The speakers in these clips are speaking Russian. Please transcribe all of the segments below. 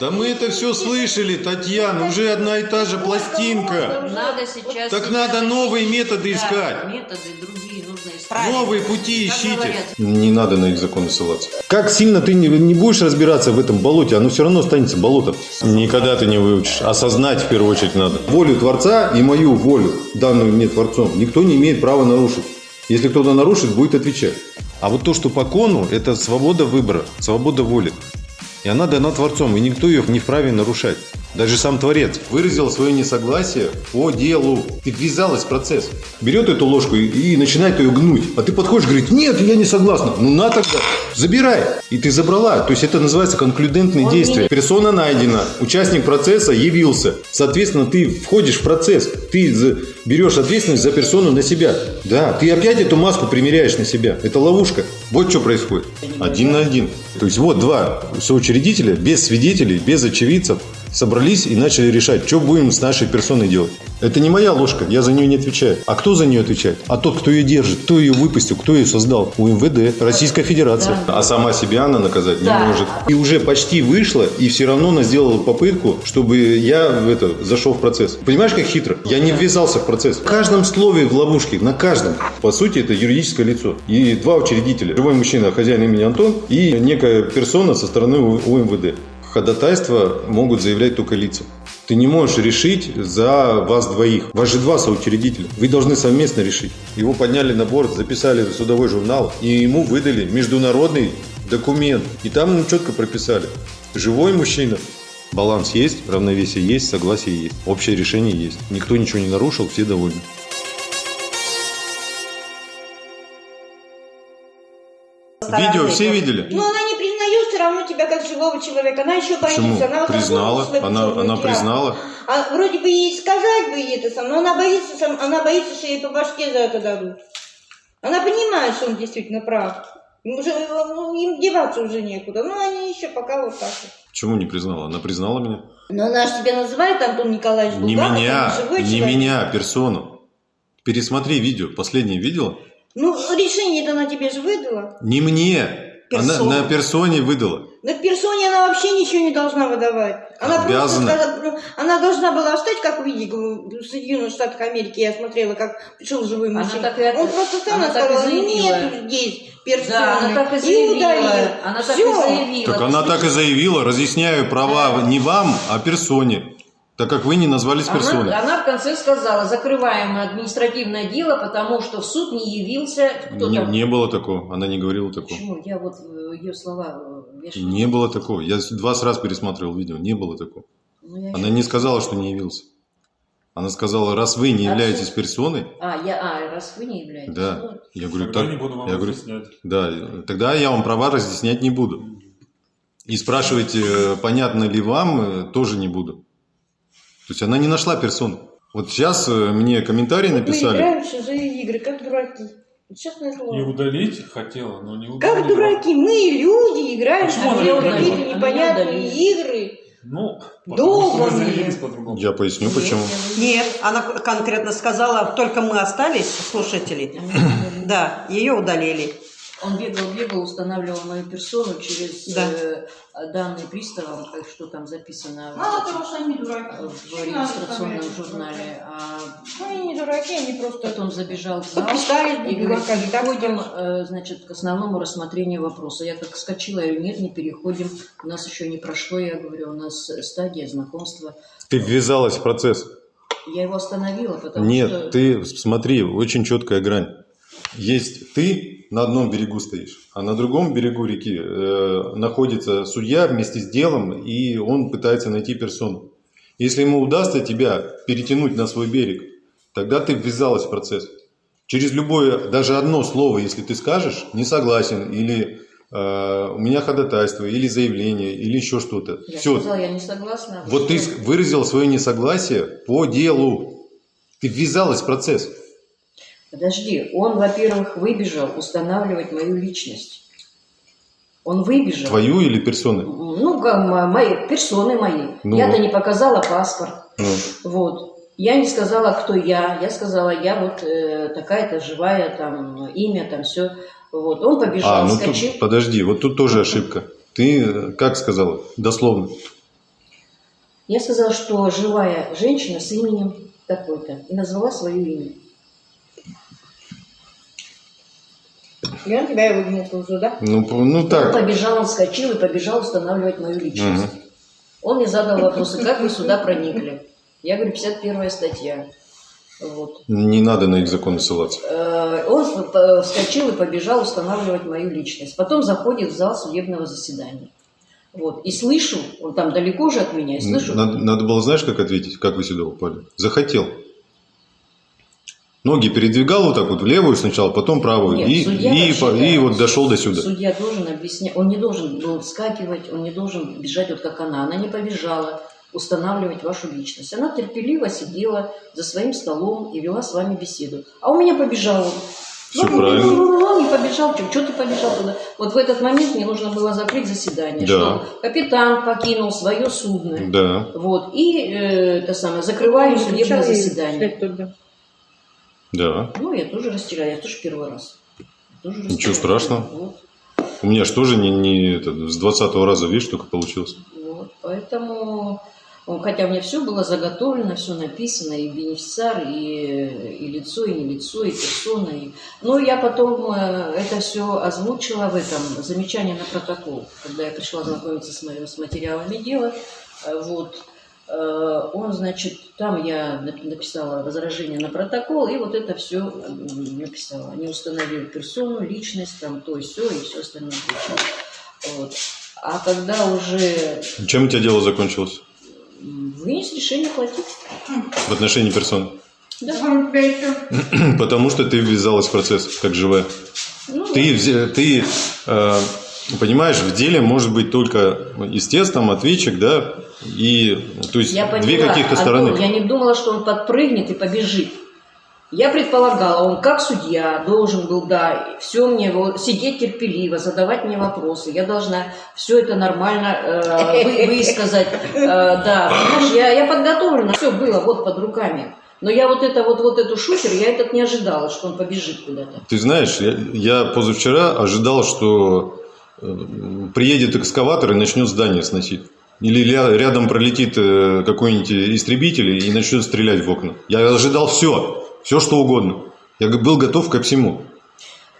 Да мы это все слышали, Татьяна, уже одна и та же пластинка. Надо сейчас... Так надо новые методы Да, искать. методы другие нужно искать. Новые пути Как ищите. говорят. Не надо на их законы ссылаться. Как сильно ты не, не будешь разбираться в этом болоте, оно все равно останется болотом. Никогда ты не выучишь. Осознать в первую очередь надо. Волю Творца и мою волю, данную мне Творцом, никто не имеет права нарушить. Если кто-то нарушит, будет отвечать. А вот то, что по кону, это свобода выбора, свобода воли. И она дана Творцом, и никто ее не вправе нарушать. Даже сам Творец выразил свое несогласие по делу. Ты ввязалась в процесс. Берет эту ложку и, и начинает ее гнуть. А ты подходишь и говоришь, нет, я не согласна. Ну на тогда, забирай. И ты забрала. То есть это называется конклюдентные Он действия. не- Персона найдена, участник процесса явился. Соответственно, ты входишь в процесс. Ты берешь ответственность за персону на себя. Да, ты опять эту маску примеряешь на себя. Это ловушка. Вот что происходит. Один на один. То есть вот два соучредителя, без свидетелей, без очевидцев, собрались и начали решать, что будем с нашей персоной делать. Это не моя ложка, я за нее не отвечаю. А кто за нее отвечает? А тот, кто ее держит, кто ее выпустил, кто ее создал? УМВД, Российская Федерация. А сама себя она наказать не Да. может. И уже почти вышла, и все равно она сделала попытку, чтобы я в это зашел в процесс. Понимаешь, как хитро? Я не ввязался в процесс. В каждом слове в ловушке, на каждом. По сути, это юридическое лицо. И два учредителя. Живой мужчина, хозяин имени Антон, и некая персона со стороны У- УМВД. Ходатайства могут заявлять только лица. Ты не можешь решить за вас двоих. Вас же два соучредителя. Вы должны совместно решить. Его подняли на борт, записали в судовой журнал, и ему выдали международный документ. И там ему четко прописали. Живой мужчина. Баланс есть, равновесие есть, согласие есть. Общее решение есть. Никто ничего не нарушил, все довольны. Видео все видели? Признает все равно тебя как живого человека. Она еще боится. Почему? Она вот Признала. Она, она признала. А вроде бы ей сказать бы ей это сам, но она боится, сам, она боится, что ей по башке за это дадут. Она понимает, что он действительно прав. Уже, ну, им деваться уже некуда. Ну, они еще пока вот так вот. Почему не признала? Она признала меня. Но она же тебя называет Антон Николаевич Не Булгаков, меня, не человек. меня, а персону. Пересмотри видео. Последнее видела? Ну, решение-то она тебе же выдала. Не мне. Она Персону. на персоне выдала. На персоне она вообще ничего не должна выдавать. Она Обязана. просто сказала, ну, она должна была встать, как в видео в Соединенных Штатах Америки, я смотрела, как пришел живой Она мужчина. так и Он просто встал она и и сказал, нет здесь персоны. Да, она так и и заявила. удалил. Она так и заявила. Так она так и заявила. Разъясняю права не вам, а персоне. Так как вы не назвались персоной. Она, она в конце сказала, закрываем административное дело, потому что в суд не явился кто Не, там. не было такого. Она не говорила такого. Почему? Я вот э, ее слова э, вешаю. Не было такого. Я 20 раз пересматривал видео. Не было такого. Ну, Она не сказала, что не явился. Она сказала, раз вы не А являетесь что? персоной, А, я, а, раз вы не являетесь. да. ну, Я говорю, Тогда так, не буду вам я говорю, разъяснять. да, тогда я вам права разъяснять не буду. И спрашивать, э, понятно ли вам, тоже не буду. То есть она не нашла персону. Вот сейчас э, мне комментарий Вот Мы написали. играем в чужие игры, как дураки. Честное И слово. удалить хотела, но не удалила. Как дураки, мы люди играем Почему в какие-то непонятные не игры. Ну, Долго. Я поясню, почему. Нет, она конкретно сказала, только мы остались, слушатели. Да, ее удалили. Он бегал, бегал, устанавливал мою персону через Да. э, данные приставам, как что там записано в- Мало того, что они дураки. в регистрационном журнале. А Ну, они не дураки, они просто... потом забежал в зал и говорит, переходим, э, значит, к основному рассмотрению вопроса. Я как вскочила, я говорю, нет, не переходим, у нас еще не прошло, я говорю, у нас стадия знакомства. Ты ввязалась в процесс. Я его остановила, потому Нет, что... ты смотри, очень четкая грань. Есть ты на одном берегу стоишь, а на другом берегу реки э, находится судья вместе с делом, и он пытается найти персону. Если ему удастся тебя перетянуть на свой берег, тогда ты ввязалась в процесс. Через любое, даже одно слово, если ты скажешь, не согласен, или э, у меня ходатайство, или заявление, или еще что-то. Я Все, сказала, я не согласна. вот ты выразил свое несогласие по делу. Ты ввязалась в процесс. Подожди, он, во-первых, выбежал устанавливать мою личность. Он выбежал. Твою или персоны? Ну, мои, персоны мои. Ну Я-то не показала паспорт. Ну, Вот. Я не сказала, кто я. Я сказала, я вот э, такая-то живая, там, имя, там, все. Вот. Он побежал, а, ну тут, подожди, вот тут тоже ошибка. Ты э, как сказала? Дословно. Я сказала, что живая женщина с именем такой-то. И назвала свое имя. И он тебя и выгнал тоже, да? Ну, ну Он так. побежал, он вскочил и побежал устанавливать мою личность. Мгм. Он мне задал вопросы, как вы сюда проникли. Я говорю, 51 статья. Вот. Не надо на их законы ссылаться. Э, Он вскочил и побежал устанавливать мою личность. Потом заходит в зал судебного заседания. Вот. И слышу, он там далеко же от меня, и слышу, Надо, надо было, знаешь, как ответить, как вы сюда упали? Захотел. Ноги передвигал вот так вот, в левую сначала, потом правую. Нет, и, судья и, да, и вот дошел до сюда. Судья должен объяснять, он не должен был вскакивать, он не должен бежать вот как она. Она не побежала устанавливать вашу личность. Она терпеливо сидела за своим столом и вела с вами беседу. А у меня побежал он. Всё Ну, правильно. ну, ну, ну, не побежал, что ты побежал туда? Вот в этот момент мне нужно было закрыть заседание, Да. что капитан покинул свое судно. Да. Вот, и э, это самое, закрываю судебное заседание. Да. Ну, я тоже растеряла, я тоже первый раз. Тоже Ничего страшного. Вот. У меня же тоже не, не это, с 20 раза, видишь, только получилось. Вот, поэтому, хотя мне все было заготовлено, все написано, и бенефициар, и, и лицо, и не лицо, и персона. И... Но я потом э, это все озвучила в этом, замечание на протокол, когда я пришла знакомиться с, моими, с материалами дела. Э, Вот. Э, Он, значит, там я нап- написала возражение на протокол, и вот это все написала. Они установили персону, личность, там то и все, и все остальное. прочее. Вот. А когда уже Чем у тебя дело закончилось вынес решение платить, в отношении персон? да. Потому что ты ввязалась в процесс, как живая. Ну, Ты, взе- ты э, понимаешь, в деле может быть только естественно ответчик, да, и то есть я две поняла, каких-то Антон, стороны. Я не думала, что он подпрыгнет и побежит. Я предполагала, он как судья должен был, да, все мне вот, сидеть терпеливо, задавать мне вопросы. Я должна все это нормально э, вы- высказать. Э, да, понимаешь, я, я подготовлена, все было вот под руками. Но я вот это вот, вот эту шухер, я этот не ожидала, что он побежит куда-то. Ты знаешь, я, я позавчера ожидал, что приедет экскаватор и начнет здание сносить. Или рядом пролетит э, какой-нибудь истребитель и начнет стрелять в окна. Я ожидал все, все что угодно. Я был готов ко всему.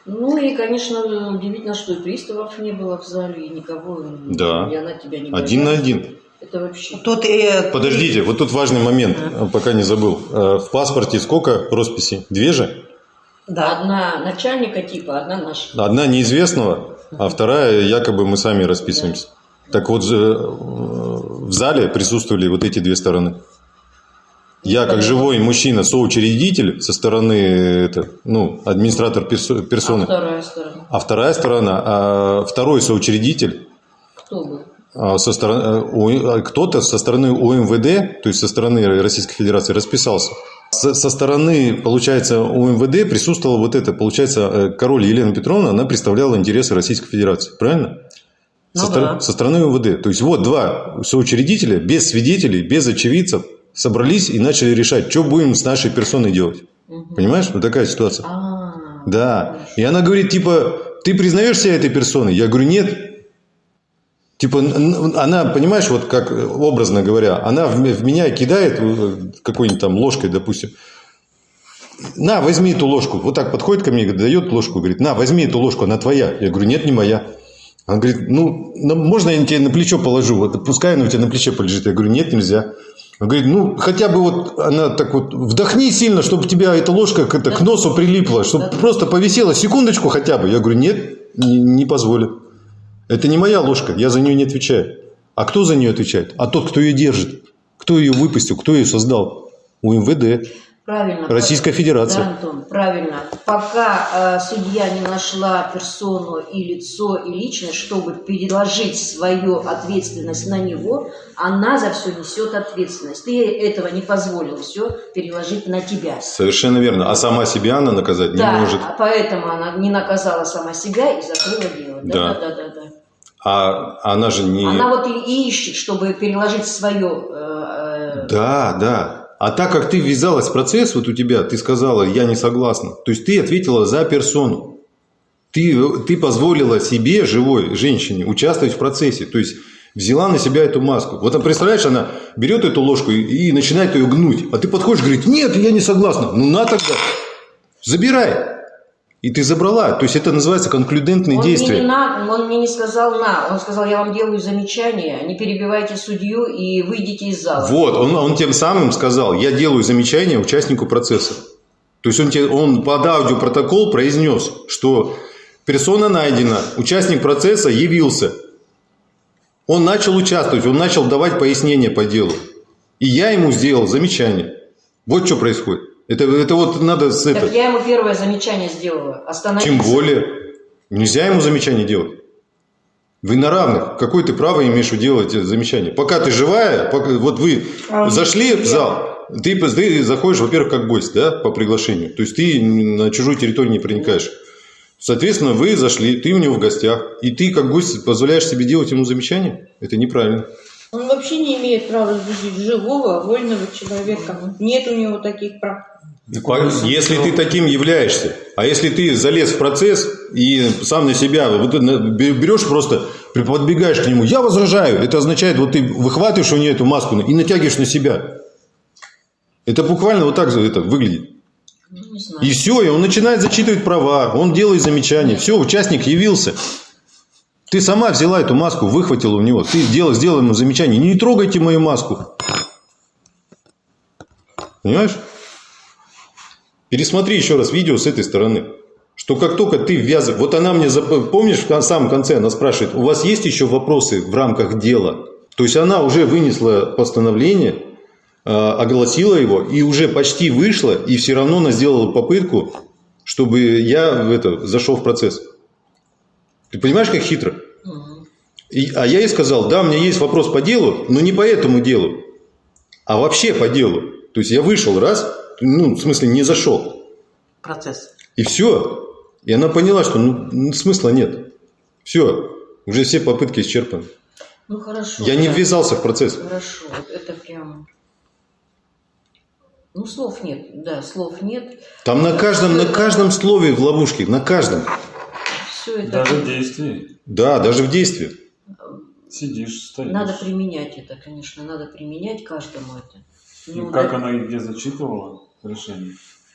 Ну и, конечно, удивительно, что и приставов не было в зале, и никого, Да. и она тебя не Один на один. Это вообще... Тут э, Подождите, вот тут важный момент, э, пока не забыл. Э, В паспорте сколько росписей? Две же? Да. Одна начальника типа, одна наша. Одна неизвестного, а вторая якобы мы сами расписываемся. Так вот, э, в зале присутствовали вот эти две стороны. Я, как живой мужчина, соучредитель со стороны, это, ну, администратор персо- А персоны, вторая сторона. а вторая сторона, а второй соучредитель, Кто был? а, со стороны, э, а кто-то со стороны УМВД, то есть со стороны Российской Федерации, расписался. Со, стороны, получается, УМВД присутствовала вот это, получается, э, король Елена Петровна, она представляла интересы Российской Федерации, правильно? Ну со, да. стор- со стороны УМВД. То есть вот два соучредителя, без свидетелей, без очевидцев, собрались и начали решать, что будем с нашей персоной делать. Мгм. Понимаешь? Вот такая ситуация. А, Да. И она говорит, типа, ты признаешь себя этой персоной? Я говорю, нет. Типа, она, понимаешь, вот как э, образно говоря, она в меня кидает э, какой-нибудь там ложкой, допустим. На, возьми эту ложку. Вот так подходит ко мне, дает ложку, говорит, на, возьми эту ложку, она твоя. Я говорю, нет, не моя. Она говорит, ну, можно я тебе на плечо положу? Вот пускай она у тебя на плече полежит. Я говорю, нет, нельзя. Она говорит, ну, хотя бы вот она так вот, вдохни сильно, чтобы тебя эта ложка к, это, к носу прилипла, чтобы просто повисела секундочку хотя бы. Я говорю, нет, не, не позволю. Это не моя ложка, я за нее не отвечаю. А кто за нее отвечает? А тот, кто ее держит. Кто ее выпустил, кто ее создал? УМВД. правильно. Российская Федерация. Да, Антон, правильно. Пока э, судья не нашла персону и лицо, и личность, чтобы переложить свою ответственность на него, она за все несет ответственность. Ты этого не позволил все переложить на тебя. Совершенно верно. А сама себя она наказать не да, может. а поэтому она не наказала сама себя и закрыла дело. Да. Да, да, да, да. А она же не... Она вот и ищет, чтобы переложить свое. э, э, Да, да. А так как ты ввязалась в процесс, вот у тебя, ты сказала, я не согласна. То есть ты ответила за персону. Ты, ты позволила себе, живой женщине, участвовать в процессе. То есть взяла на себя эту маску. Вот, представляешь, она берет эту ложку и, и начинает ее гнуть. А ты подходишь и говорит, нет, я не согласна. Ну, на тогда, забирай. И ты забрала. То есть, это называется конклюдентные Он действия. мне, не на, он мне не сказал на, он сказал, я вам делаю замечание, не перебивайте судью и выйдите из зала. Вот, он, он тем самым сказал, я делаю замечание участнику процесса. То есть он, тебе, он под аудиопротокол произнес, что персона найдена, участник процесса явился. Он начал участвовать, он начал давать пояснения по делу. И я ему сделал замечание. Вот что происходит. Это, это вот надо с Так это. я ему первое замечание сделала. Остановиться. Тем более, нельзя ему замечание делать. Вы на равных. Какое ты право имеешь делать замечание? Пока ты живая, пока, вот вы А он зашли в зал, ты, ты заходишь, во-первых, как гость, да, по приглашению. То есть ты на чужую территорию не проникаешь. Соответственно, вы зашли, ты у него в гостях, и ты как гость позволяешь себе делать ему замечание? Это неправильно. Он вообще не имеет права судить живого, вольного человека. Нет у него таких прав. Если ты таким являешься, а если ты залез в процесс и сам на себя вот берешь просто, подбегаешь к нему, я возражаю, это означает, вот ты выхватываешь у нее эту маску и натягиваешь на себя. Это буквально вот так это выглядит. Ну. И все, и он начинает зачитывать права, он делает замечания. Все, участник явился. Ты сама взяла эту маску, выхватила у него. Ты делала, сделала ему замечание. Не трогайте мою маску. Понимаешь? Пересмотри еще раз видео с этой стороны. Что как только ты ввязываешь... Вот она мне, зап- помнишь, в самом конце она спрашивает, у вас есть еще вопросы в рамках дела? То есть она уже вынесла постановление, э, огласила его и уже почти вышла, и все равно она сделала попытку, чтобы я в это, зашел в процесс. Ты понимаешь, как хитро? И- а я ей сказал, да, у меня есть вопрос по делу, но не по этому делу, а вообще по делу. То есть я вышел раз, ну, в смысле, не зашел. Процесс. И все. И она поняла, что ну, смысла нет. Все. Уже все попытки исчерпаны. Ну хорошо. Я не да. ввязался в процесс. Хорошо, вот это прям... Ну, слов нет, да, слов нет. Там на каждом, на каждом слове в ловушке, на каждом. Все это Даже в действии. Да, даже в действии. Сидишь, стоишь. надо применять это, конечно, надо применять каждому это. Ну, как да. она и где зачитывала решение?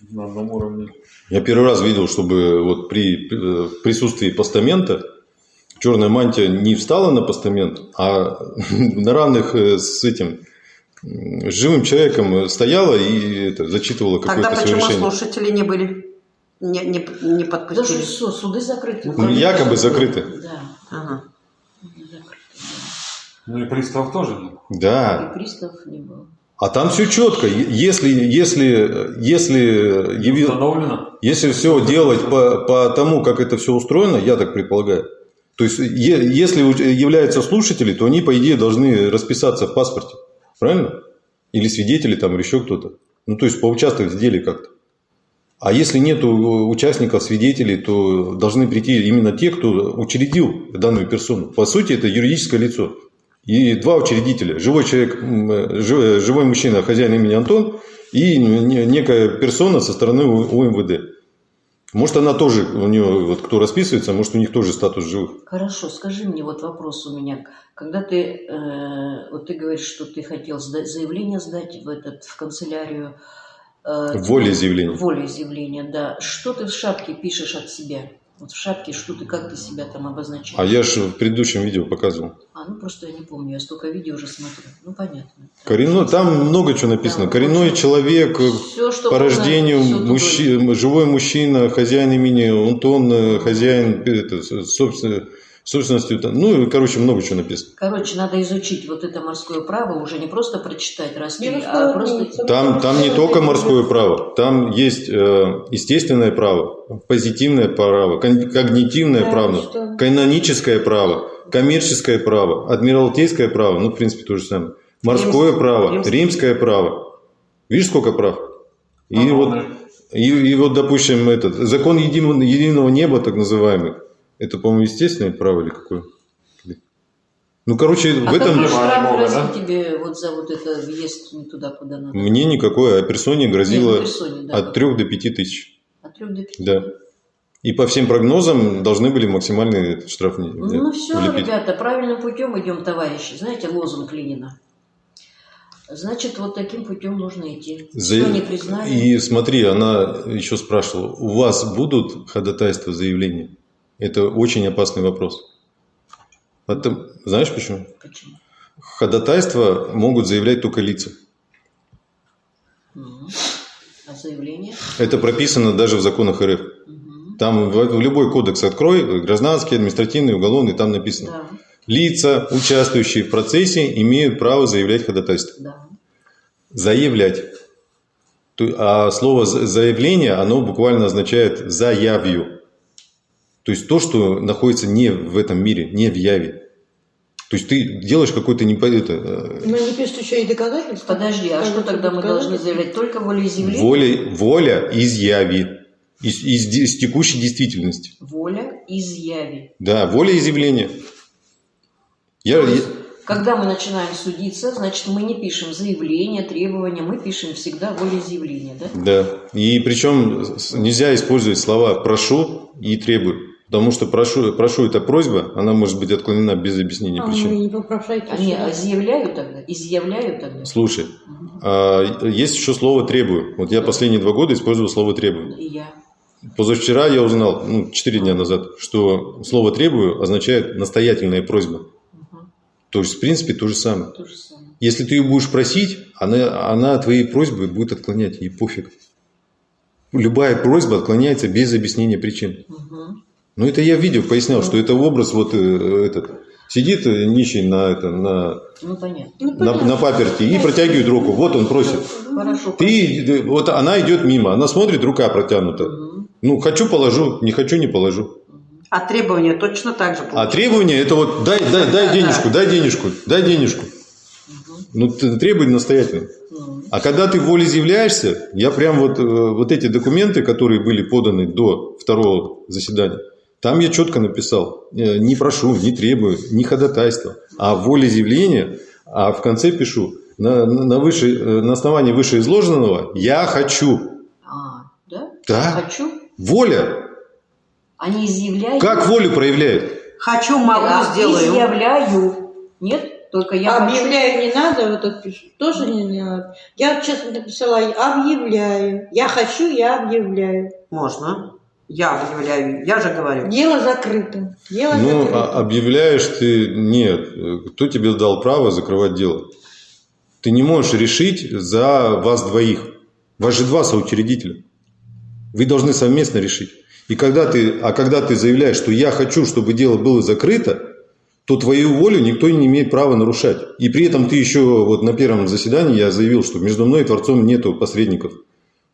На одном уровне. Я первый раз видел, чтобы вот при э, присутствии постамента черная мантия не встала на постамент, а на равных э, с этим с живым человеком стояла и это, зачитывала Тогда какое-то свое почему решение. слушатели не были? Не, не, не подпустили? су- суды закрыты. Ну, якобы закрыты. Да, Ага. Ну и пристав тоже нет. да. Да. И пристав не было. А там все четко. Если, если, если, яви- Установлено? если все делать по, по тому, как это все устроено, я так предполагаю. То есть, е- если являются слушатели, то они, по идее, должны расписаться в паспорте. Правильно? Или свидетели там, или еще кто-то. Ну, то есть, поучаствовать в деле как-то. А если нет участников, свидетелей, то должны прийти именно те, кто учредил данную персону. По сути, это юридическое лицо. И два учредителя. Живой человек, э, жи- живой мужчина, хозяин имени Антон, и не- некая персона со стороны УМВД. Может, она тоже, у нее, вот кто расписывается, может, у них тоже статус живых. Хорошо, скажи мне, вот вопрос у меня. Когда ты, э, вот ты говоришь, что ты хотел сдать, заявление сдать в, этот, в канцелярию. Э, Волеизъявление. Волеизъявление, да. Что ты в шапке пишешь от себя? Вот в шапке, что ты, как ты себя там обозначаешь? А я же в предыдущем видео показывал. А, ну просто я не помню, я столько видео уже смотрю. Ну, понятно. Коренной, там много чего написано. Да, Коренной очень. человек, Всё, что по рождению всё туда мужчи- живой мужчина, хозяин имени Антон, э, хозяин э, это, собственно, собственностью. там, Ну, и, короче, много чего написано. Короче, надо изучить вот это морское право, уже не просто прочитать раз три, Не а просто... расколоться. Там, там не только морское право, там есть э, естественное право, позитивное право, когнитивное Да, право, что? каноническое право, коммерческое право, адмиралтейское право, ну, в принципе, то же самое. Морское Римское. право, Римское. римское право. Видишь, сколько прав? И Ага, вот. И, и вот, допустим, этот закон единого, единого неба, так называемый, это, по-моему, естественное право или какое? Ну, короче, в А этом какой Небо, штраф Бога, грозит да? тебе вот за вот это въезд не туда, куда надо? мне никакой, а персоне Нет, грозило ну, персоне, да, от вот. 3 до 5 тысяч. От трех до пяти. Да. И по всем прогнозам должны были максимальный штраф не- Ну все, влепить. ребята, правильным путем идем, товарищи. Знаете, лозунг Ленина. Значит, вот таким путем нужно идти. За- Все не признали. И смотри, она еще спрашивала, у вас будут ходатайства, заявления? Это очень опасный вопрос. Потом- знаешь почему? Почему? Ходатайства могут заявлять только лица. А заявление? Это прописано даже в законах РФ. Мгм. Там в, в любой кодекс открой, гражданский, административный, уголовный, там написано. Да, Лица, участвующие в процессе, имеют право заявлять ходатайство. да. Заявлять. А слово «за- заявление, оно буквально означает заявью. То есть то, что находится не в этом мире, не в яве. То есть ты делаешь какой-то не по- это, э, Но не пишут еще и доказательства. Подожди, а что тогда мы должны заявлять? Только волеизъявление? воля, воля из яви, из, из из текущей действительности. Воля изъяви. Да, воля изъявления. Я, То есть, когда мы начинаем судиться, значит, мы не пишем заявление, требования, мы пишем всегда волеизъявление, да? Да. И причем нельзя использовать слова прошу и требую. Потому что прошу, прошу это просьба, она может быть отклонена без объяснения А, вы причин. не попрошайте. Они изъявляют тогда? Изъявляют тогда? Слушай, а, есть еще слово требую. Вот я последние два года использовал слово требую. И я. Позавчера я узнал, ну, 4 дня назад, что слово требую означает настоятельная просьба. Мгм. То есть, в принципе, то же самое. То же самое. Если ты ее будешь просить, она, она твои просьбы будет отклонять, ей пофиг. Любая просьба отклоняется без объяснения причин. Мгм. Ну, это я в видео пояснял, что это образ вот э, этот. Сидит э, нищий на, это, на, Ну, понятно. Ну, на, понятно. на паперти и протягивает руку. Вот он просит. Хорошо. Ты, вот она идет мимо, она смотрит, рука протянута. Мгм. Ну, хочу положу, не хочу не положу. А требования точно так же А получаются. требование это вот дай, дай, дай денежку, дай денежку, дай денежку. Ну, ты требуй настоятельно. Ну, А когда ты волеизъявляешься, я прям вот, э, вот эти документы, которые были поданы до второго заседания, там я четко написал, э, не прошу, не требую, не ходатайство, а волеизъявление, а в конце пишу, на, на, выше, э, на основании вышеизложенного я хочу. А, да? Да, Хочу. воля. Они изъявляют. Как волю проявляет? Хочу, могу, А, сделаю. Изъявляю. Нет? Только я хочу. Объявляю не надо, вот это пишут. Тоже не, не надо. Я честно написала, объявляю. Я хочу, я объявляю. Можно. Я объявляю. Я же говорю. Дело закрыто. Дело Ну, закрыто. а объявляешь ты, нет, кто тебе дал право закрывать дело? Ты не можешь решить за вас двоих. Вас же два соучредителя. Вы должны совместно решить. И когда ты, а когда ты заявляешь, что я хочу, чтобы дело было закрыто, то твою волю никто не имеет права нарушать. И при этом ты еще, вот на первом заседании я заявил, что между мной и Творцом нету посредников.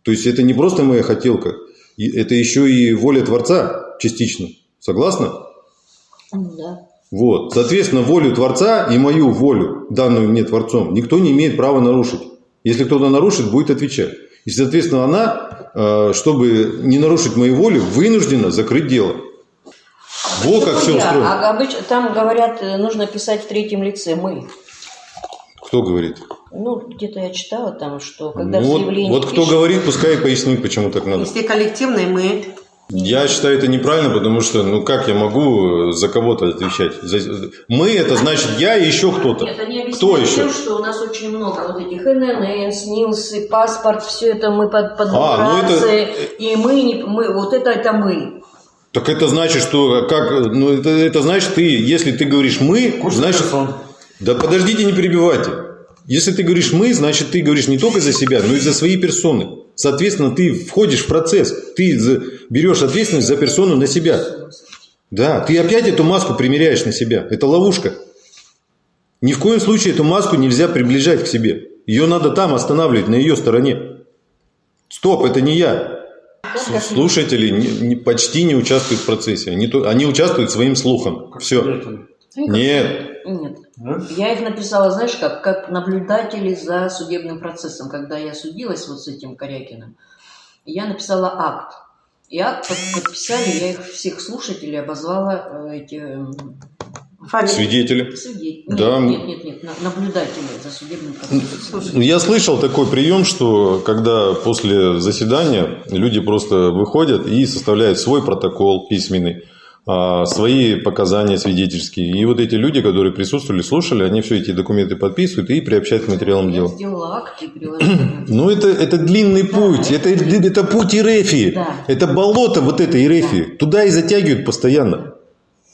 То есть это не просто моя хотелка, и это еще и воля Творца частично. Согласна? Да. Вот. Соответственно, волю Творца и мою волю, данную мне Творцом, никто не имеет права нарушить. Если кто-то нарушит, будет отвечать. И, соответственно, она, э, чтобы не нарушить мою волю, вынуждена закрыть дело. Вот как все устроено. А обычно там говорят, э, нужно писать в третьем лице мы. Кто говорит? Ну, где-то я читала там, что когда Ну, в вот, вот кто пишешь- говорит, пускай и пояснит, почему так надо. Если коллективные, мы. Я считаю это неправильно, потому что, ну как я могу за кого-то отвечать? За- Мы это значит я и еще кто-то. Нет, они объясняют Кто еще? тем, что у нас очень много вот этих ННН, СНИЛСы, паспорт, все это мы под, под А, ну это- и мы, не, мы, вот это, это мы. Так это значит, что как, ну это, это значит ты, если ты говоришь мы, Курс значит, персон. да подождите, не перебивайте. Если ты говоришь мы, значит ты говоришь не только за себя, но и за свои персоны. Соответственно, ты входишь в процесс, ты берешь ответственность за персону на себя. Да, ты опять эту маску примеряешь на себя. Это ловушка. Ни в коем случае эту маску нельзя приближать к себе. Ее надо там останавливать, на ее стороне. Стоп, это не я. Слушатели не- не- почти не участвуют в процессе. Они, они участвуют своим слухом. Все. Свидетель. Нет. Нет. Да? Я их написала, знаешь, как, как наблюдатели за судебным процессом. Когда я судилась вот с этим Корякиным, я написала акт. И акт под- подписали, я их всех слушателей обозвала э, эти, м, Фамилия? Свидетели. Да. Нет, нет, нет, нет, на- наблюдатели за судебным процессом. Я слышал такой прием, что когда после заседания люди просто выходят и составляют свой протокол письменный, свои показания свидетельские. И вот эти люди, которые присутствовали, слушали, они все эти документы подписывают и приобщают к материалам дела. Ну, это, это длинный путь, это, это путь Ирефии, Да. это болото вот этой Ирефии. Туда и затягивают постоянно.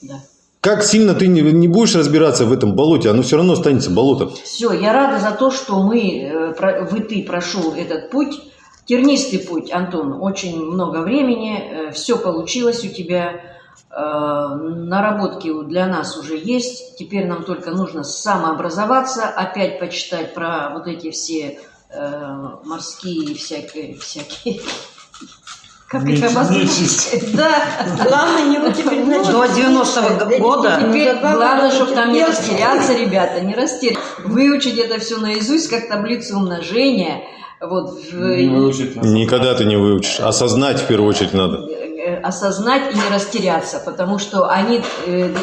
Да. Как сильно ты не, не будешь разбираться в этом болоте, оно все равно останется болотом. Все, я рада за то, что мы, э, вы, ты прошел этот путь, тернистый путь, Антон, очень много времени, все получилось у тебя, э, наработки у- для нас уже есть, теперь нам только нужно самообразоваться, опять почитать про вот эти все э, морские всякие, всякие, как их Нечисть. обозначить? Да, Главное, не вот теперь Ну, До 90-го года Теперь Забавно, главное, что чтобы там не растеряться, ребята, не растеряться. Выучить это все наизусть, как таблицу умножения. Вот, в- Не выучить. Никогда ты не выучишь. Осознать в первую очередь надо. Э, осознать и не растеряться, потому что они э,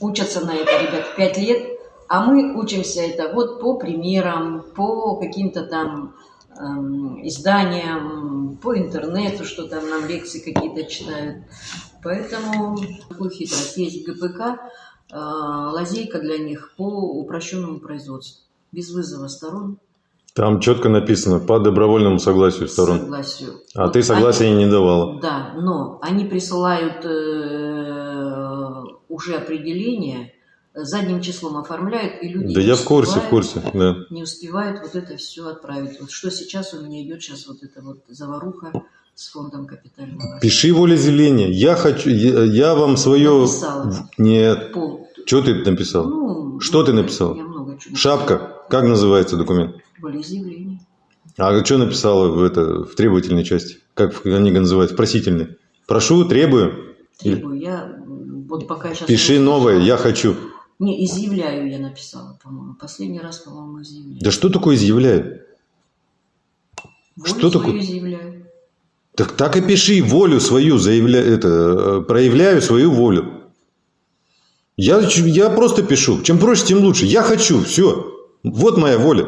учатся на это, ребят, пять лет, а мы учимся это вот по примерам, по каким-то там эм, изданиям, по интернету, что там нам лекции какие-то читают. Поэтому такую хитрость есть ГПК, э, лазейка для них по упрощенному производству, без вызова сторон, Там четко написано по добровольному согласию сторон. согласию. А Вот ты согласия не давала. Да, но они присылают э, уже определение, задним числом оформляют, и люди Да я в курсе, в курсе, да. Не успевают вот это все отправить. Вот что сейчас у меня идет сейчас вот эта вот заваруха с фондом капитального. Пиши волеизъявление. Я хочу, я, я вам свое... Написала. Нет. Пол. Что ты написал? Ну, Что ты много- написал? Я много чего. Шапка. Как называется документ? Волеизъявление. А что написала в, это, в требовательной части? Как они называют? В просительной. Прошу, требую. Требую. Я вот пока сейчас... Пиши новое, я хочу. Не, изъявляю я написала, по-моему. Последний раз, по-моему, изъявляю. Да что такое изъявляю? Волю что такое? изъявляю. Так, так и пиши волю свою, заявля... это, э, проявляю свою волю. Я, я просто пишу. Чем проще, тем лучше. Я хочу. Все. Вот моя воля.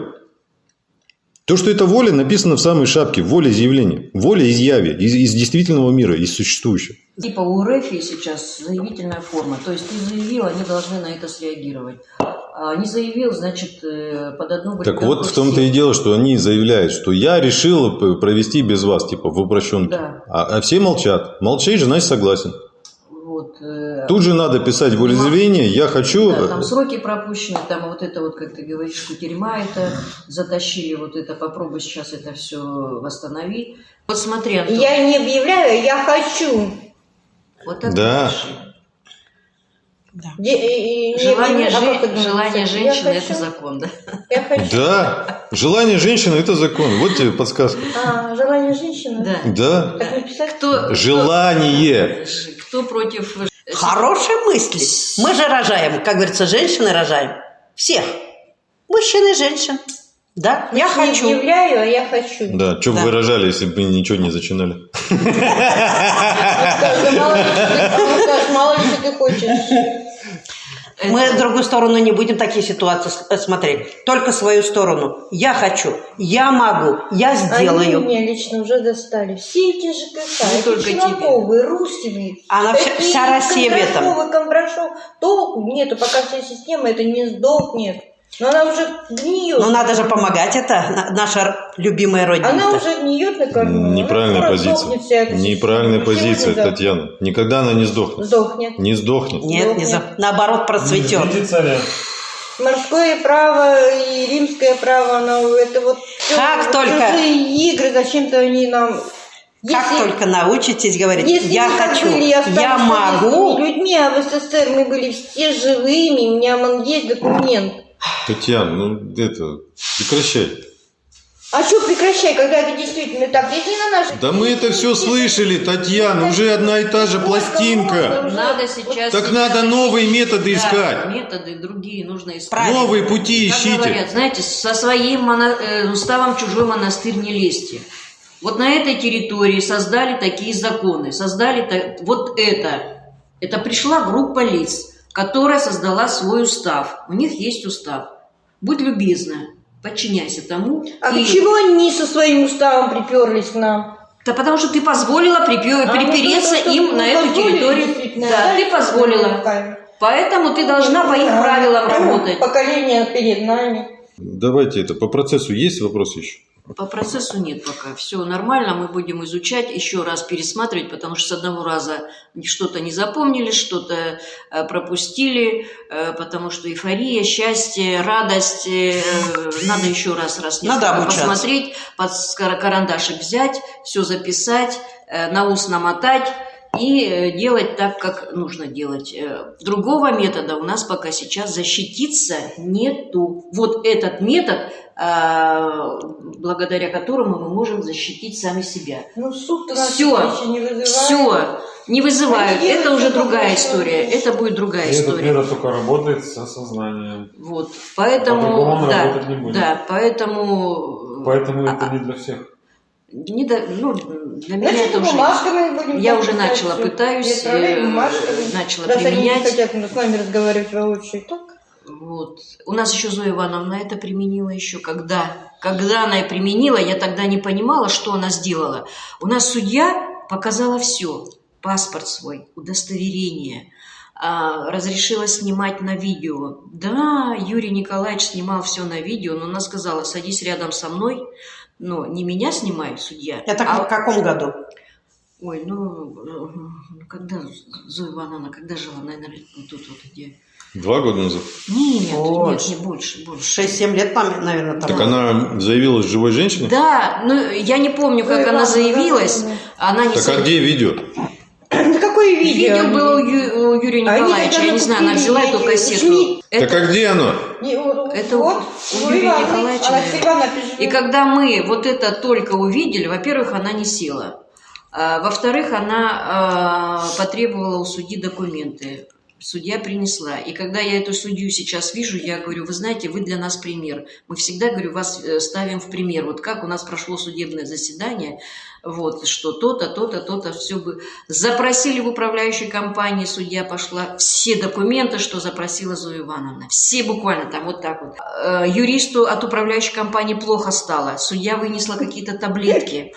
То, что это воля, написано в самой шапке. Воля изъявления. Воля изъяве. Из, из действительного мира, из существующего. Типа у РФ сейчас заявительная форма. То есть ты заявил, они должны на это среагировать. А не заявил, значит, э, под одну Так бригадку вот в том-то и дело, что они заявляют, что я решил провести без вас, типа в упрощенке. Да. А, а все молчат. Молчишь, значит согласен. Вот, э, Тут же надо писать волеизъявление, я хочу... да, э, там сроки пропущены, там вот это вот, как ты говоришь, кутерьма это затащили, вот это попробуй сейчас это все восстанови. Вот смотри, Антон, Я не объявляю, я хочу. вот это Да. пиши. Де- и- и- не Желание, объявляю, а жен- желание женщины это закон, да? Я хочу. Да, желание женщины – это закон. Вот тебе подсказка. А, желание женщины? Да. Да. Так написать? Кто, Желание. кто против... Хорошие мысли. Мы же рожаем, как говорится, женщины рожаем. Всех. Мужчин и женщин. Да, я Не хочу. объявляю, а я хочу. Да, что бы Да. вы рожали, если бы ничего не зачинали? Скажи, мало ли, что ты- хочешь. Мы в другую сторону не будем такие ситуации э, смотреть. Только свою сторону. Я хочу, я могу, я Они сделаю. меня лично уже достали. Все эти ЖКХ, Не только тебе. Челноковы, Русевы. Она вся- Россия в этом. Кондрашов. Толку нету, пока вся система это не сдохнет. Но она уже гниет. Но надо же помогать, это на- наша любимая родина. Она уже гниет на корню. Неправильная Она позиция. сдохнет вся эта Неправильная система. позиция, Татьяна. Никогда она не сдохнет. Сдохнет. Не сдохнет. Нет, не за... наоборот процветет. Царя. Морское право и римское право, оно это вот Как вот только- игры, зачем-то они нам. Как Если- только научитесь говорить, Если я хочу, были, я могу, людьми, а в СССР мы были все живыми, у меня есть документ. Татьяна, ну это, прекращай. А что прекращай, когда это действительно так? Если на наши... Да мы это все слышали, Татьяна, уже одна и та же пластинка. Надо сейчас... Так сейчас надо новые методы Да, искать. методы другие нужно искать. Новые пути Как ищите. говорят, знаете, со своим моно- э, уставом чужой монастырь не лезьте. Вот на этой территории создали такие законы, создали вот это. Это пришла группа лиц. Которая создала свой устав. У них есть устав. Будь любезна, подчиняйся тому. А и- почему они со своим уставом приперлись к нам? Да потому что ты позволила припе- А, ну, припереться то, им на эту территорию. Да, да, ты позволила. руками. Поэтому ты должна по их А, правилам работать. Поколение перед нами. Давайте это, по процессу есть вопрос еще? По процессу нет пока. Все нормально, мы будем изучать, еще раз пересматривать, потому что с одного раза что-то не запомнили, что-то э, пропустили, э, потому что эйфория, счастье, радость, э, надо еще раз, раз Надо обучаться. посмотреть, под карандашик взять, все записать, на ус намотать и делать так, как нужно делать. Другого метода у нас пока сейчас защититься нету. Вот этот метод, благодаря которому мы можем защитить сами себя. Ну, Всё. еще не вызывает. Все, не вызывают. Они Это уже другая история. Это будет другая И история. метод только работает со сознанием. Вот, поэтому, он да, работать не будет. да, поэтому, Поэтому а, это не для всех. не до- ну, для меня Значит, это уже, будем я уже начала, всё. пытаюсь, э, начала Раз они не применять. хотят с нами разговаривать воочию, так? Вот. У нас еще Зоя Ивановна это применила еще когда. Когда она и применила, я тогда не понимала, что она сделала. У нас судья показала все. Паспорт свой, удостоверение, а, разрешила снимать на видео. Да, Юрий Николаевич снимал все на видео, но она сказала, садись рядом со мной, но не меня снимай, судья. Это а- в каком году? Ой, ну, э, когда Зоя Ивановна, когда жила, наверное, тут вот где... Два года назад. Нет, Больше. нет, не больше, больше. 6-7 лет, наверное, там. Так она заявилась живой женщиной? Да, ну я не помню, как Ой, она заявилась. Она не Так а заявилась. где видео? Да какое видео? Видео было у, Ю- у Юрия Они Николаевича, я не знаю, она взяла эту кассету. Это- Так а где оно? Вот, Это вот, у Юрия. Николаевича. И когда мы вот это только увидели, во-первых, она не села. А, во-вторых, она а, потребовала у судьи документы. Судья принесла. И когда я эту судью сейчас вижу, я говорю, вы знаете, вы для нас пример. Мы всегда, говорю, вас э, ставим в пример. Вот как у нас прошло судебное заседание, вот, что то-то, то-то, то-то, все бы. Запросили в управляющей компании, судья пошла, все документы, что запросила Зоя Ивановна. Все буквально там вот так вот. Э, Юристу от управляющей компании плохо стало. Судья вынесла какие-то таблетки,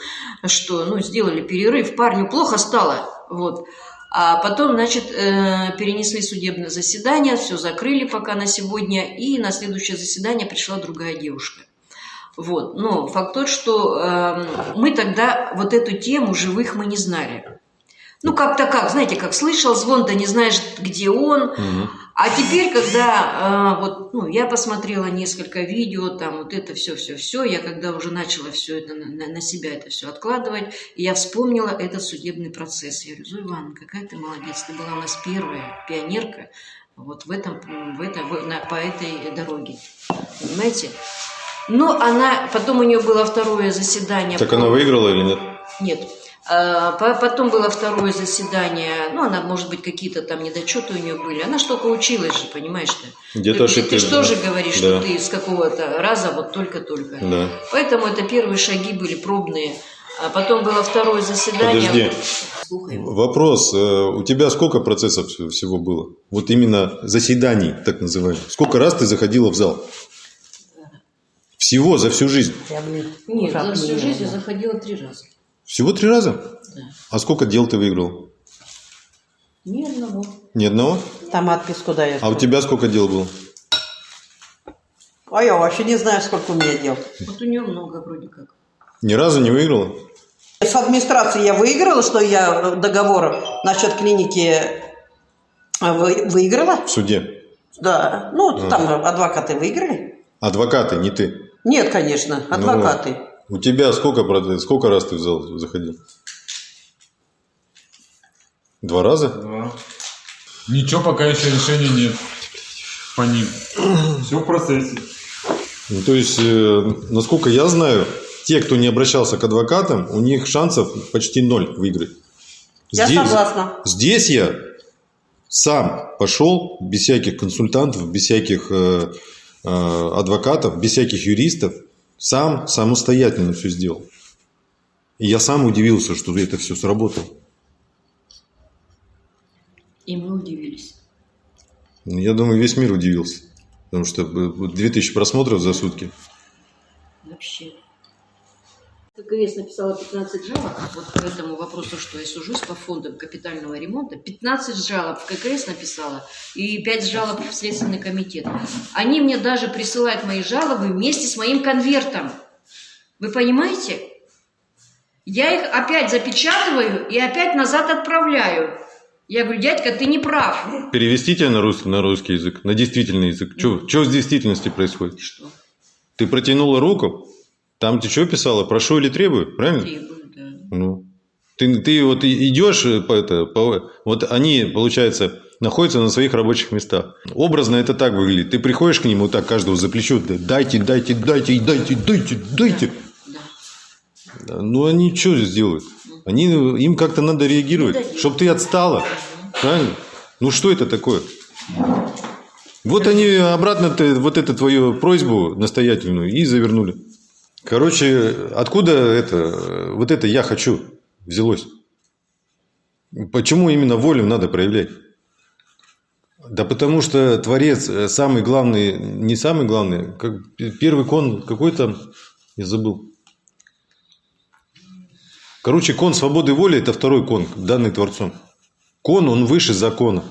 что, ну, сделали перерыв, парню плохо стало, вот. А потом, значит, э, перенесли судебное заседание, все закрыли пока на сегодня, и на следующее заседание пришла другая девушка. Вот. Но факт тот, что э, мы тогда вот эту тему живых мы не знали. Ну, как-то как, знаете, как слышал звон, да не знаешь, где он. Мгм. А теперь, когда э, вот, ну, я посмотрела несколько видео, там вот это все, все, все, я когда уже начала все это на, на- себя это все откладывать, я вспомнила этот судебный процесс. Я говорю, Зоя Ивановна, какая ты молодец, ты была у нас первая пионерка вот в этом, в этом, в- на- по этой дороге, понимаете? Но она, потом у нее было второе заседание. Так по- она выиграла или нет? нет. А, по- Потом было второе заседание. Ну, она, может быть, какие-то там недочеты у нее были. Она только училась же, понимаешь ты? Где-то ты, ты, же да. тоже говоришь, Да. что ты с какого-то раза вот только-только. Да. Поэтому это первые шаги были пробные. А потом было второе заседание. Подожди. Слухай. Вопрос. э, У тебя сколько процессов вс- всего было? Вот именно заседаний, так называемых. Сколько раз ты заходила в зал? Всего за всю жизнь. Нет, за всю жизнь я заходила три раза. Всего три раза? Да. А сколько дел ты выиграл? Ни одного. Ни одного? Там отписку дает. А у тебя сколько дел было? А я вообще не знаю, сколько у меня дел. Вот у нее много вроде как. Ни разу не выиграла? С администрации я выиграла, что я договор насчет клиники э, вы- выиграла. В суде. Да. Ну, Ага. там адвокаты выиграли. Адвокаты, не ты. Нет, конечно, адвокаты. У тебя сколько, проц- сколько раз ты в зал заходил? Два раза? Да. Ничего пока еще решения нет по ним. Все в процессе. Ну, то есть, э, насколько я знаю, те, кто не обращался к адвокатам, у них шансов почти ноль выиграть. Я согласна. Здесь я сам пошел без всяких консультантов, без всяких э, э, адвокатов, без всяких юристов, сам самостоятельно все сделал. И я сам удивился, что это все сработало. И мы удивились. Ну, Я думаю, весь мир удивился. Потому что э, вот 2000 просмотров за сутки. Вообще. ККС написала 15 жалоб вот по этому вопросу, что я сужусь по фондам капитального ремонта. 15 жалоб ККС написала и 5 жалоб в Следственный комитет. Они мне даже присылают мои жалобы вместе с моим конвертом. Вы понимаете? Я их опять запечатываю и опять назад отправляю. Я говорю, дядька, ты не прав. Перевести тебя на русский, на русский язык, на действительный язык. Что в действительности происходит? Что? Ты протянула руку, там ты что писала? Прошу или требую, правильно? Требую, да. Ну, ты, ты вот идешь э, по это, по- вот они, получается, находятся на своих рабочих местах. Образно это так выглядит. Ты приходишь к ним вот так каждого за плечо, да, дайте, дайте, дайте, дайте, дайте, дайте. Да. Да, Ну, они что сделают? Они, им как-то надо реагировать, чтобы ты отстала. Правильно? Ну, что это такое? Вот они обратно вот эту твою просьбу настоятельную и завернули. Короче, откуда это, вот это «я хочу» взялось? Почему именно волю надо проявлять? Да потому что Творец э, самый главный, не самый главный, как первый кон какой-то, я забыл. Короче, кон свободы воли – это второй кон, данный Творцом. Кон, он выше закона.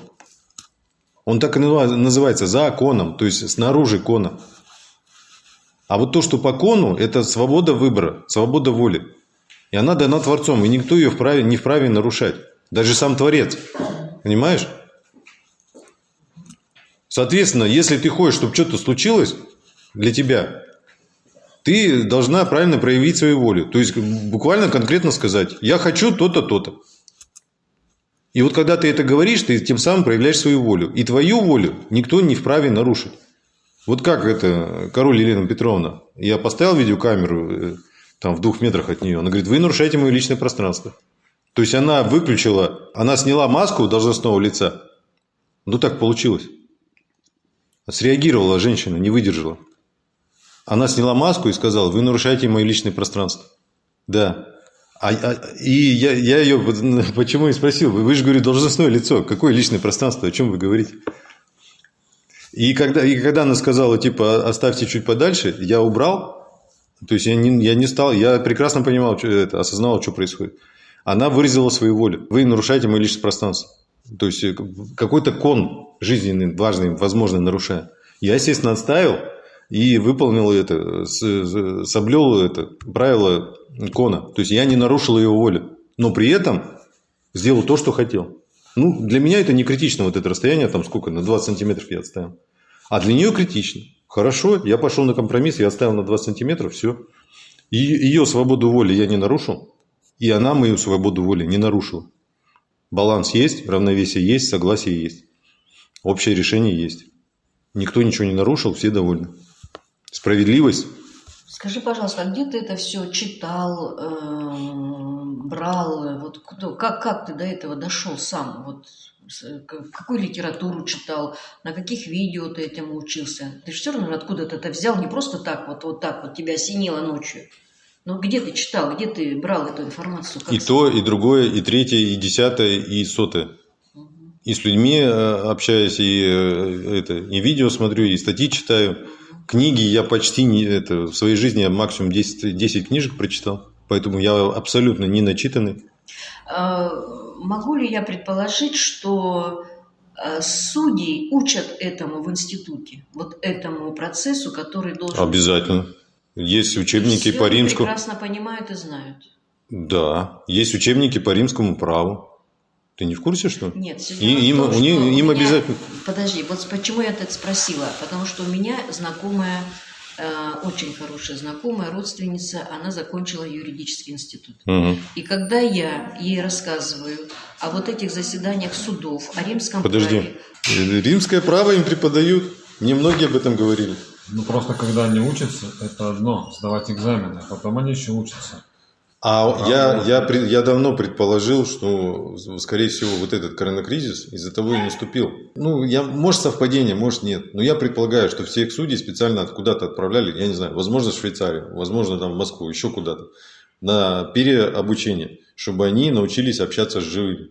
Он так и называ- называется законом, то есть снаружи кона. А вот то, что по кону, это свобода выбора, свобода воли. И она дана Творцом, и никто ее вправе, не вправе нарушать. Даже сам Творец. Понимаешь? Соответственно, если ты хочешь, чтобы что-то случилось для тебя, ты должна правильно проявить свою волю. То есть, буквально конкретно сказать, я хочу то-то, то-то. И вот когда ты это говоришь, ты тем самым проявляешь свою волю. И твою волю никто не вправе нарушить. Вот как это, король Елена Петровна, я поставил видеокамеру э, там в двух метрах от нее, она говорит, вы нарушаете мое личное пространство. То есть она выключила, она сняла маску должностного лица. Ну так получилось. Среагировала женщина, не выдержала. Она сняла маску и сказала, вы нарушаете мое личное пространство. Да. А, а- и я, я ее почему и спросил, вы же, говорю, должностное лицо, какое личное пространство, о чем вы говорите? И когда, и когда она сказала, типа, оставьте чуть подальше, я убрал, то есть я не, я не стал, я прекрасно понимал, что это, осознавал, что происходит. Она выразила свою волю. Вы нарушаете мое личное пространство. То есть э, какой-то кон жизненный, важный, возможно, нарушая. Я, естественно, отставил и выполнил это, с- с- соблюл это правило кона. То есть я не нарушил ее волю. Но при этом сделал то, что хотел. Ну, для меня это не критично, вот это расстояние, там сколько, на 20 сантиметров я отставил. А для нее критично. Хорошо, я пошел на компромисс, я оставил на 20 сантиметров, все. И ее свободу воли я не нарушил, и она мою свободу воли не нарушила. Баланс есть, равновесие есть, согласие есть. Общее решение есть. Никто ничего не нарушил, все довольны. Справедливость. Скажи, пожалуйста, а где ты это все читал, эм, брал? Вот кто- как, как ты до этого дошел сам? Вот к- какую литературу читал, на каких видео ты этому учился? Ты же все равно откуда-то это взял, не просто так вот, вот так вот тебя осенило ночью. Но где ты читал, где ты брал эту информацию? Как И то, и другое, и третье, и десятое, и сотое. И с людьми э, общаюсь, и, э, это, и видео смотрю, и статьи читаю. Книги я почти не... Это, в своей жизни я максимум 10, 10 книжек прочитал. Поэтому я абсолютно не начитанный. А, Могу ли я предположить, что а, судей учат этому в институте, вот этому процессу, который должен... Обязательно. Есть учебники по римскому... прекрасно понимают и знают. Да, есть учебники по римскому праву. Ты не в курсе, что? Нет, И- им- том, у что них- у им меня- обязательно- Подожди, вот почему я так спросила? Потому что у меня знакомая, э, очень хорошая знакомая, родственница, она закончила юридический институт. Мгм. И когда я ей рассказываю о вот этих заседаниях судов, о римском Подожди. праве, Римское право им преподают. Мне многие об этом говорили. Ну просто когда они учатся, это одно, сдавать экзамены, а потом они еще учатся. А я, я, пред- я давно предположил, что, скорее всего, вот этот коронакризис из-за того и наступил. Ну, я, может, совпадение, может, нет. Но я предполагаю, что всех судей специально от- куда-то отправляли, я не знаю, возможно, в Швейцарию, возможно, там в Москву, еще куда-то, на переобучение, чтобы они научились общаться с живыми.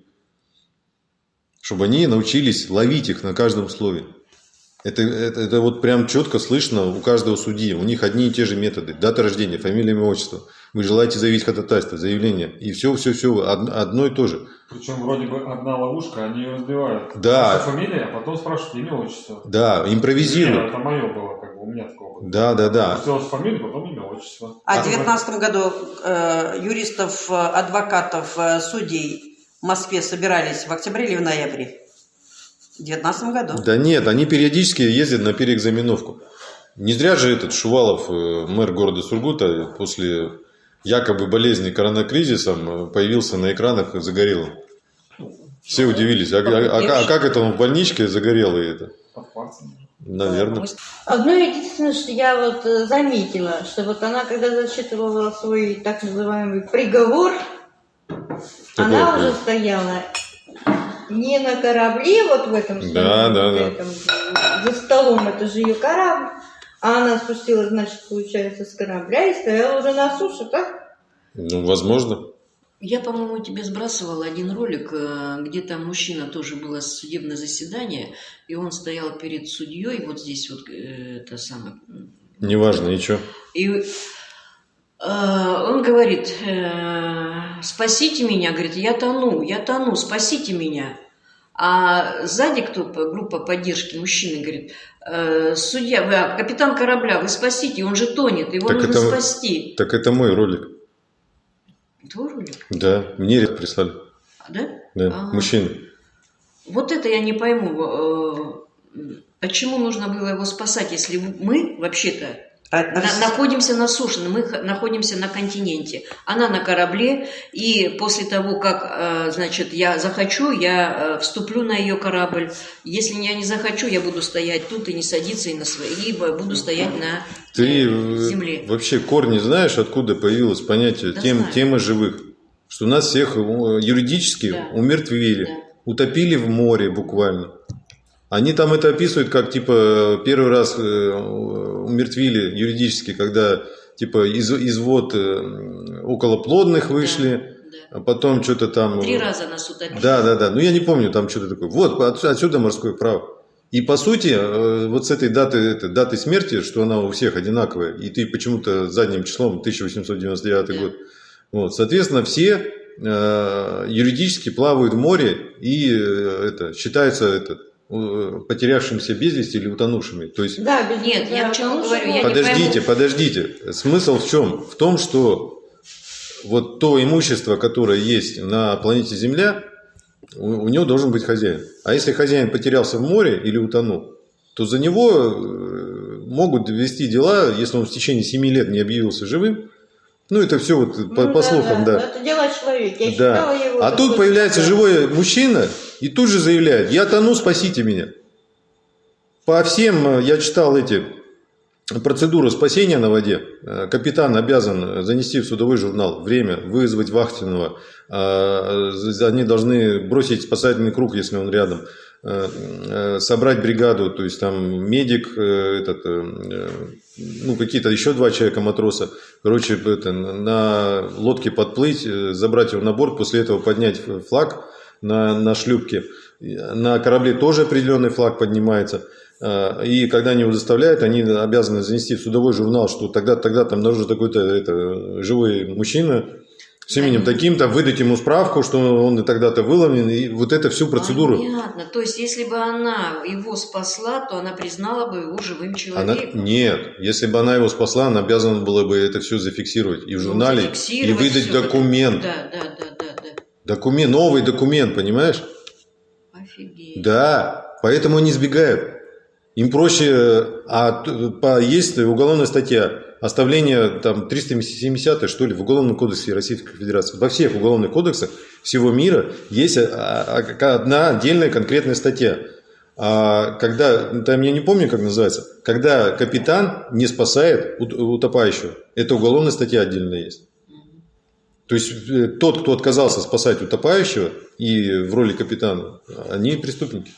чтобы они научились ловить их на каждом слове. Это, это, это вот прям четко слышно у каждого судьи. У них одни и те же методы. Дата рождения, фамилия, имя, отчество. Вы желаете заявить ходатайство, заявление. И все, все, все одно и то же. Причем вроде бы одна ловушка, они ее разбивают. Да. Ваша фамилия, а потом спрашивают имя, отчество. Да, Нет, импровизируют. это мое было, как бы у меня такого было. Да, да, да. Сделать фамилию, потом имя, отчество. А в 2019 году э, юристов, э, адвокатов, э, судей в Москве собирались в октябре или в ноябре? В 2019 году. Да нет, они периодически ездят на переэкзаменовку. Не зря же этот Шувалов, э, мэр города Сургута, после якобы болезни коронакризисом э, появился на экранах загорелым. Все удивились, а, а- а- а как это он в больничке загорелый это? Под пальцем. Наверное. Одно единственное, что я вот э, заметила, что вот она, когда зачитывала свой так называемый приговор, она Какой уже стояла не на корабле, вот в этом Да, да, вот да. этом, за столом, это же ее корабль, а она спустилась, значит, получается, с корабля и стояла уже на суше, так? Ну, возможно. Я, по-моему, тебе сбрасывала один ролик, э, где там мужчина тоже было судебное заседание, и он стоял перед судьей, вот здесь вот э, это самое. Неважно, и что? И э, он говорит, спасите меня, говорит, я тону, я тону, спасите меня. А сзади кто, группа поддержки, мужчины, говорит, «Э, судья, вы, а, капитан корабля, вы спасите, он же тонет, его Так нужно это- спасти. Так это мой ролик. Твой ролик? Да, мне прислали. А, Да? Да, Ага. мужчина. Вот это я не пойму. э, Почему нужно было его спасать, если мы вообще-то на- находимся на суше, мы находимся на континенте. Она на корабле, и после того, как, э, значит, я захочу, я э, вступлю на ее корабль. Если я не захочу, я буду стоять тут и не садиться, и на свои, либо буду стоять на Ты э, земле. вообще корни знаешь, откуда появилось понятие Да тем, знаю. темы живых? Что нас всех юридически Да. умертвили, Да. утопили в море буквально. Они там это описывают как типа первый раз э, умертвили юридически, когда типа из, извод э, околоплодных вышли, Да. а потом что-то там... Три раза нас утопили. Да, да, да. Ну, я не помню, там что-то такое. Вот, отсюда, морское право. И по сути, э, вот с этой даты, это, даты смерти, что она у всех одинаковая, и ты почему-то задним числом 1899 Да. год. Вот, соответственно, все э, юридически плавают в море и э, это считаются это, э, потерявшимся без вести или утонувшими. То есть Да, без Нет, я да, к чему потому говорю, что, я не Подождите, пойму. подождите. Смысл в чем? В том, что вот то имущество, которое есть на планете Земля, у, у него должен быть хозяин. А если хозяин потерялся в море или утонул, то за него э, могут вести дела, если он в течение 7 лет не объявился живым. Ну, это все вот по, Ну по слухам, да. Это дело человека. Я Да. его. А тут появляется да. живой мужчина и тут же заявляет, я тону, спасите меня. По всем, э, я читал эти процедуру спасения на воде. Э, Капитан обязан занести в судовой журнал время, вызвать вахтенного. Э, Они должны бросить спасательный круг, если он рядом. Собрать бригаду, то есть там медик, этот, ну какие-то еще два человека матроса. Короче, это, на лодке подплыть, забрать его на борт, после этого поднять флаг на, на шлюпке. На корабле тоже определенный флаг поднимается. А, И когда они его заставляют, они обязаны занести в судовой журнал, что тогда, тогда там нужен такой-то это, живой мужчина с именем таким-то, выдать ему справку, что он и тогда-то выловлен, и вот это всю процедуру. Понятно. То есть, если бы она его спасла, то она признала бы его живым Она, человеком. нет, если бы она его спасла, она обязана была бы это все зафиксировать и в Ну, журнале, и выдать это. документ. Да, да, да. Документ, новый документ, понимаешь? Офигеть. Да, поэтому они сбегают. Им проще, а по, есть уголовная статья, оставление там 370 что ли в Уголовном кодексе Российской Федерации. Во всех уголовных кодексах всего мира есть а, а, одна отдельная конкретная статья. А когда, там я не помню, как называется, когда капитан не спасает ут- утопающего, это уголовная статья отдельная есть. То есть э, тот, кто отказался спасать утопающего и в роли капитана, они преступники.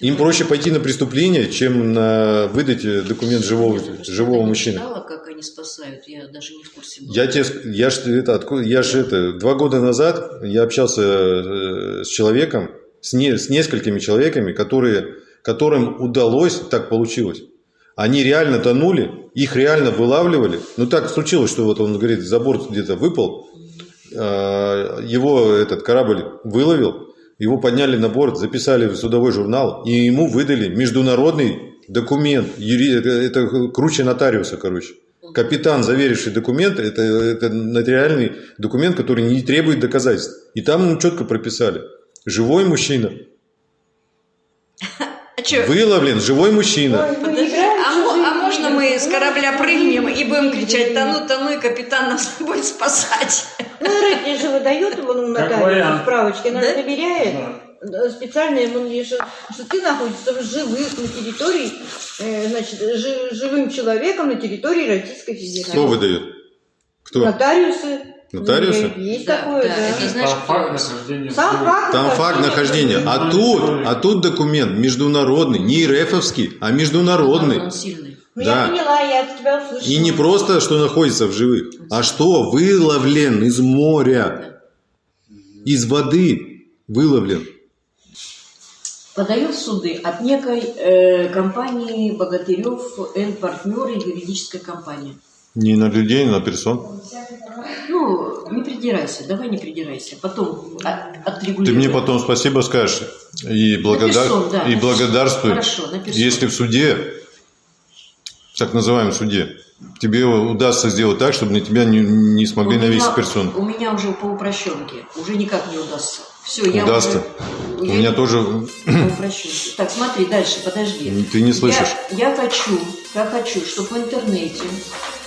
Им проще пойти на преступление, чем на выдать документ живого, живого я не мужчины. читала, как они спасают, я даже не в курсе была. Я тебе, я ж это, откуда, я же это, два года назад я общался э, с человеком, с, не- с несколькими человеками, которые, которым удалось, так получилось. Они реально тонули, их реально вылавливали. Ну так случилось, что вот он говорит, за борт где-то выпал, а, его этот корабль выловил, его подняли на борт, записали в судовой журнал, и ему выдали международный документ. Юри- Это, круче нотариуса, короче. Капитан, заверивший документ, это, это нотариальный документ, который не требует доказательств. И там ему четко прописали. Живой мужчина. А? Выловлен живой мужчина. Ой, мы Подожди, играем а, в мо- чужие а можно игры. мы с корабля Ну, прыгнем и будем игры. Кричать «Тону, тону», и капитан нас будет спасать? Ну, рыбки же выдает его Как нотариус вариант. справочки, она Да? же доверяет. Да, Специально ему не- что, что ты находишься в живых на территории, э, значит, жи- живым человеком на территории Российской Федерации. Кто выдает? Кто? Нотариусы. Нотариусы? Есть Да, такое, да, да. это знаешь, Там факт нахождения. Сам факт Там факт нахождения. А тут, а тут документ международный, не РФовский, а международный. Он сильный. Ну, Да. я поняла, я от тебя услышала. И не просто, что находится в живых, а что выловлен из моря, из воды выловлен. Подает в суды от некой э, компании Богатырев Н. Партнеры юридическая компания. Не на людей, на персон. Ну, не придирайся, давай не придирайся. Потом от- Ты отрегулируем. мне потом спасибо скажешь и, благодар... персон, да, и на благодарствуй, Хорошо, на персон. если в суде, в так называемом суде, тебе удастся сделать так, чтобы на тебя не, не смогли У меня- навесить персон. У меня уже по упрощенке. Уже никак не удастся. Все, я Удастся. уже... У меня тоже По упрощенке. Так, смотри, дальше, подожди. Ты не слышишь. Я, я хочу, я хочу, чтобы в интернете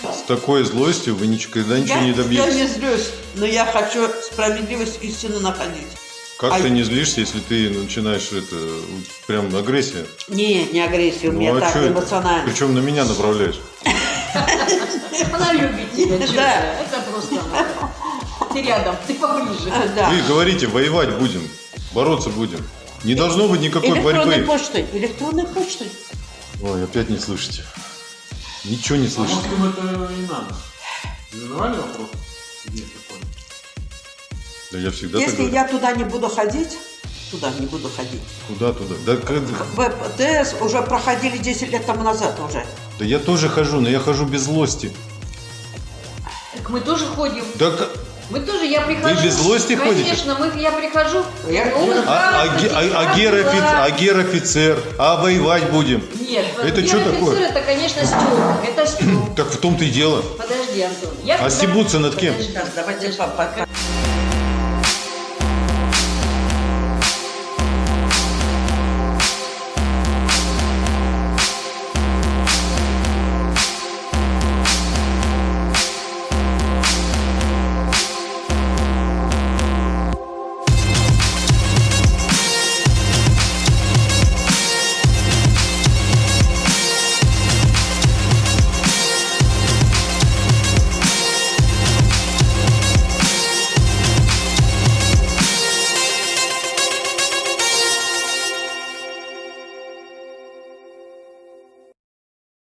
с такой злостью вы никогда ничего Я, не я добьетесь. не злюсь, но я хочу справедливость, истину находить. Как А- ты не злишься, если ты начинаешь это прям агрессия? Не, не агрессия, у Ну, меня а так чё это? эмоционально. Причем на меня направляешь. Она любит тебя, Да. это? Просто. Ты рядом, ты поближе. А. Вы говорите, воевать будем, бороться будем. Не должно быть никакой Электронной борьбы. почтой, электронной почтой. Ой, опять не слышите. Ничего не А слышите. может им это и надо? Задавали вопрос? Нет. Да я всегда Если я туда не буду ходить, туда не буду ходить. Куда туда? Да, как- ВПТС уже проходили 10 лет тому назад уже. да я тоже хожу, но я хожу без злости. Так мы тоже ходим. Да, Мы тоже, я прихожу. без злости ходите? Конечно, мы, я прихожу. Я- а, а, а- а гер-офи- а гер-офицер, а воевать будем. Нет, Это гер-офицер такое? это, конечно, Степ. Это Степ. Так в том-то и дело. Подожди, Антон. Я А стебутся над кем? Подожди, давайте подожди. по- по-